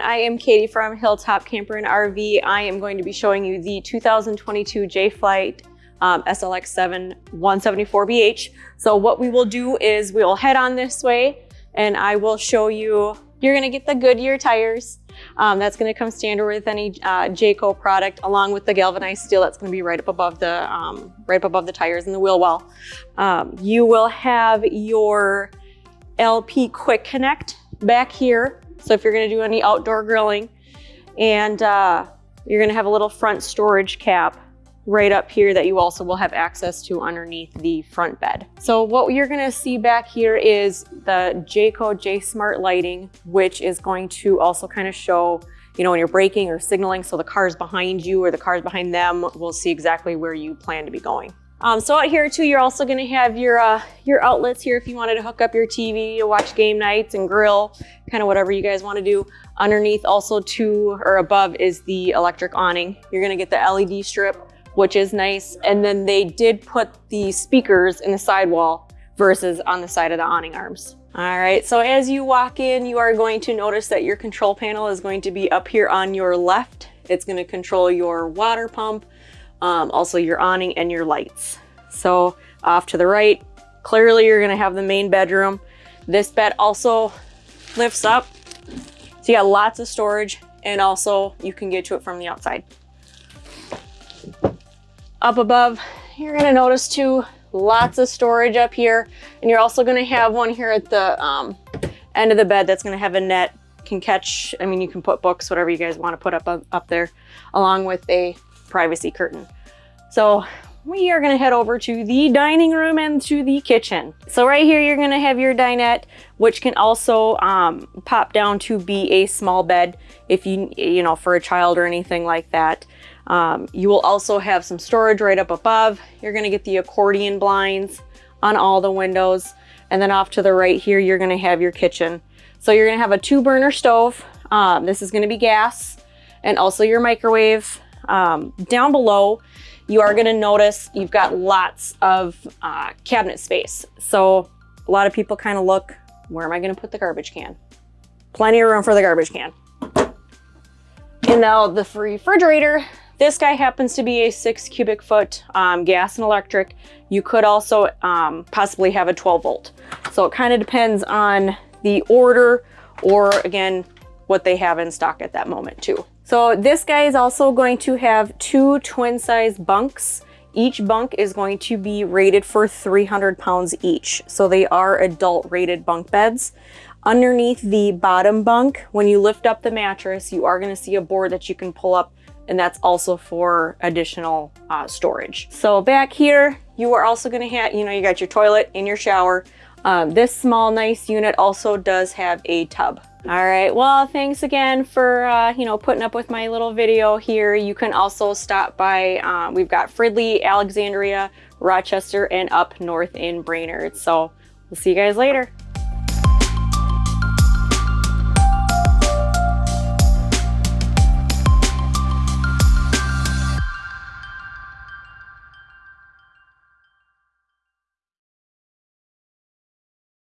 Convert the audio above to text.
I am Katie from Hilltop Camper and RV. I am going to be showing you the 2022 Jay Flight um, SLX7 174BH. So what we will do is we'll head on this way and I will show you, you're gonna get the Goodyear tires. Um, that's gonna come standard with any uh, Jayco product along with the galvanized steel that's gonna be right up above the, um, right up above the tires and the wheel well. Um, you will have your LP Quick Connect back here. So if you're gonna do any outdoor grilling and uh, you're gonna have a little front storage cap right up here that you also will have access to underneath the front bed. So what you're gonna see back here is the Jayco JaySMART lighting, which is going to also kind of show you know, when you're braking or signaling, so the cars behind you or the cars behind them will see exactly where you plan to be going. Um, so out here too, you're also gonna have your, uh, your outlets here if you wanted to hook up your TV to watch game nights and grill, kind of whatever you guys wanna do. Underneath also to or above is the electric awning. You're gonna get the LED strip, which is nice. And then they did put the speakers in the sidewall versus on the side of the awning arms. All right, so as you walk in, you are going to notice that your control panel is going to be up here on your left. It's gonna control your water pump, um, also your awning and your lights. So off to the right, clearly you're gonna have the main bedroom. This bed also lifts up. So you got lots of storage and also you can get to it from the outside. Up above, you're gonna notice too, lots of storage up here. And you're also gonna have one here at the um, end of the bed that's gonna have a net, can catch, I mean, you can put books, whatever you guys wanna put up, up there, along with a privacy curtain. So we are gonna head over to the dining room and to the kitchen. So right here, you're gonna have your dinette, which can also um, pop down to be a small bed if you, you know, for a child or anything like that. Um, you will also have some storage right up above. You're gonna get the accordion blinds on all the windows. And then off to the right here, you're gonna have your kitchen. So you're gonna have a two burner stove. Um, this is gonna be gas and also your microwave. Um, down below, you are gonna notice you've got lots of uh, cabinet space. So a lot of people kind of look, where am I gonna put the garbage can? Plenty of room for the garbage can. And now the free refrigerator, this guy happens to be a six cubic foot um, gas and electric. You could also um, possibly have a 12 volt. So it kind of depends on the order or again, what they have in stock at that moment too. So this guy is also going to have two twin size bunks. Each bunk is going to be rated for 300 pounds each. So they are adult rated bunk beds. Underneath the bottom bunk, when you lift up the mattress, you are gonna see a board that you can pull up and that's also for additional uh, storage. So back here, you are also gonna have, you know, you got your toilet and your shower. Um, this small, nice unit also does have a tub. All right, well, thanks again for, uh, you know, putting up with my little video here. You can also stop by, uh, we've got Fridley, Alexandria, Rochester, and up north in Brainerd. So we'll see you guys later.